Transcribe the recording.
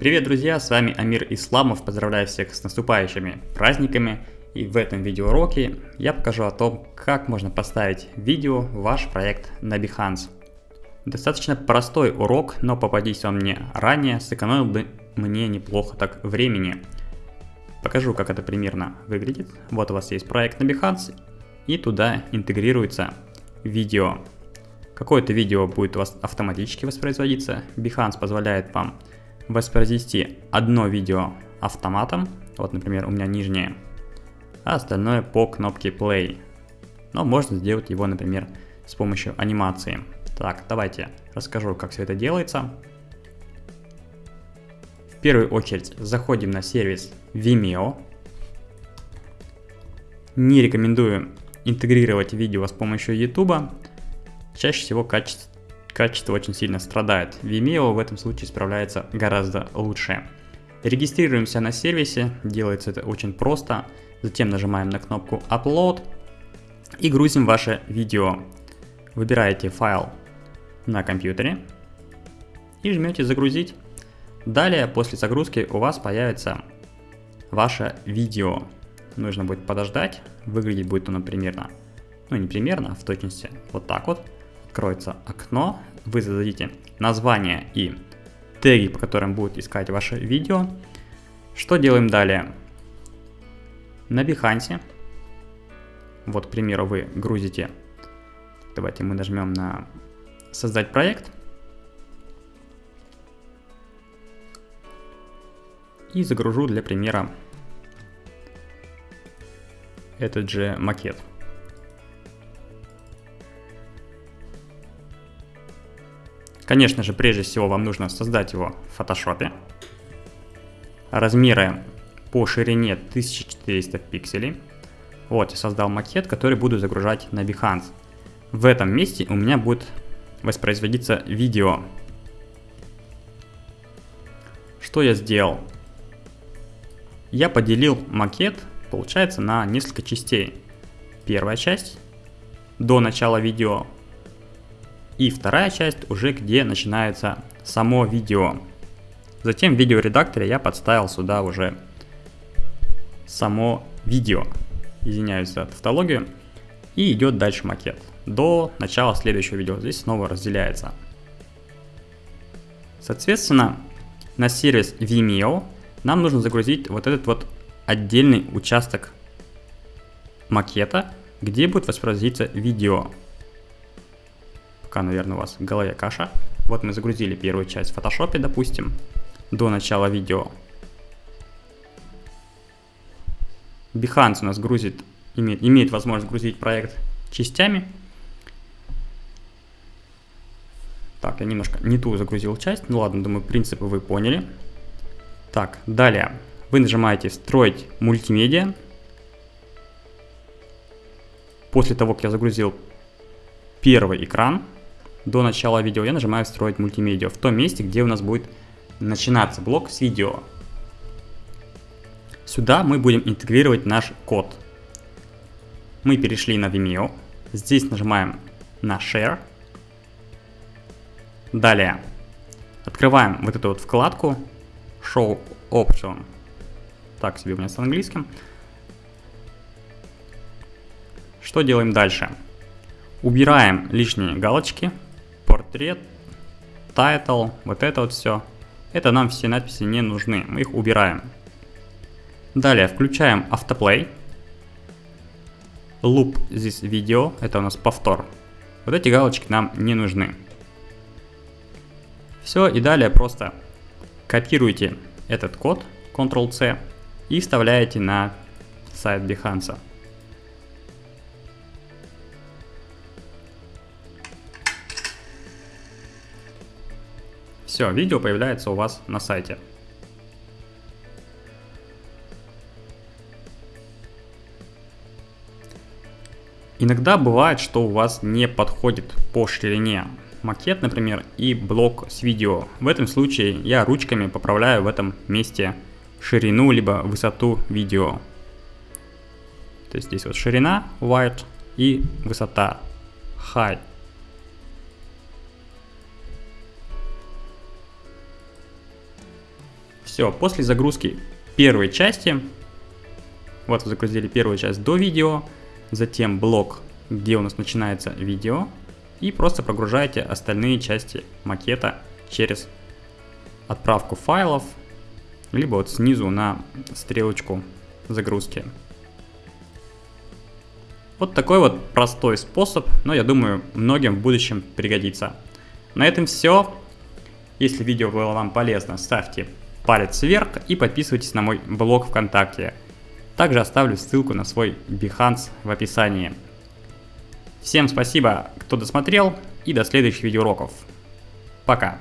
Привет, друзья, с вами Амир Исламов, поздравляю всех с наступающими праздниками. И в этом видеоуроке я покажу о том, как можно поставить видео в ваш проект на Behance. Достаточно простой урок, но попадись он мне ранее, сэкономил бы мне неплохо так времени. Покажу, как это примерно выглядит. Вот у вас есть проект на Behance, и туда интегрируется видео. Какое-то видео будет у вас автоматически воспроизводиться. Behance позволяет вам воспроизвести одно видео автоматом, вот, например, у меня нижнее, а остальное по кнопке play. Но можно сделать его, например, с помощью анимации. Так, давайте расскажу, как все это делается. В первую очередь заходим на сервис Vimeo. Не рекомендую интегрировать видео с помощью YouTube. Чаще всего качество качество очень сильно страдает. Vimeo в этом случае справляется гораздо лучше. Регистрируемся на сервисе, делается это очень просто. Затем нажимаем на кнопку Upload и грузим ваше видео. Выбираете файл на компьютере и жмете загрузить. Далее после загрузки у вас появится ваше видео. Нужно будет подождать, выглядеть будет оно примерно, ну не примерно, а в точности вот так вот откроется окно, вы зададите название и теги, по которым будет искать ваше видео. Что делаем далее? На Behance, вот, к примеру, вы грузите, давайте мы нажмем на создать проект. И загружу для примера этот же макет. Конечно же, прежде всего вам нужно создать его в Photoshop. Размеры по ширине 1400 пикселей. Вот, я создал макет, который буду загружать на Behance. В этом месте у меня будет воспроизводиться видео. Что я сделал? Я поделил макет, получается, на несколько частей. Первая часть до начала видео и вторая часть уже где начинается само видео. Затем в видеоредакторе я подставил сюда уже само видео. Извиняюсь за тавтологию. И идет дальше макет. До начала следующего видео. Здесь снова разделяется. Соответственно, на сервис Vimeo нам нужно загрузить вот этот вот отдельный участок макета, где будет воспроизводиться видео пока, наверное, у вас в голове каша. Вот мы загрузили первую часть в Photoshop, допустим, до начала видео. Behance у нас грузит, имеет, имеет возможность грузить проект частями. Так, я немножко не ту загрузил часть. Ну ладно, думаю, принципы вы поняли. Так, далее. Вы нажимаете «Строить мультимедиа». После того, как я загрузил первый экран, до начала видео я нажимаю «Строить мультимедиа» в том месте, где у нас будет начинаться блок с видео. Сюда мы будем интегрировать наш код. Мы перешли на Vimeo. Здесь нажимаем на Share. Далее открываем вот эту вот вкладку Show Option. Так себе у меня с английским. Что делаем дальше? Убираем лишние галочки, портрет, title, вот это вот все. Это нам все надписи не нужны, мы их убираем. Далее включаем автоплей. Loop this video, это у нас повтор. Вот эти галочки нам не нужны. Все, и далее просто копируете этот код, Ctrl-C, и вставляете на сайт Behance. Все, видео появляется у вас на сайте. Иногда бывает, что у вас не подходит по ширине макет, например, и блок с видео. В этом случае я ручками поправляю в этом месте ширину либо высоту видео. То есть здесь вот ширина wide и высота high. Все, после загрузки первой части, вот вы загрузили первую часть до видео, затем блок, где у нас начинается видео, и просто прогружаете остальные части макета через отправку файлов, либо вот снизу на стрелочку загрузки. Вот такой вот простой способ, но я думаю многим в будущем пригодится. На этом все. Если видео было вам полезно, ставьте палец вверх и подписывайтесь на мой блог ВКонтакте. Также оставлю ссылку на свой Behance в описании. Всем спасибо, кто досмотрел, и до следующих видеоуроков. Пока!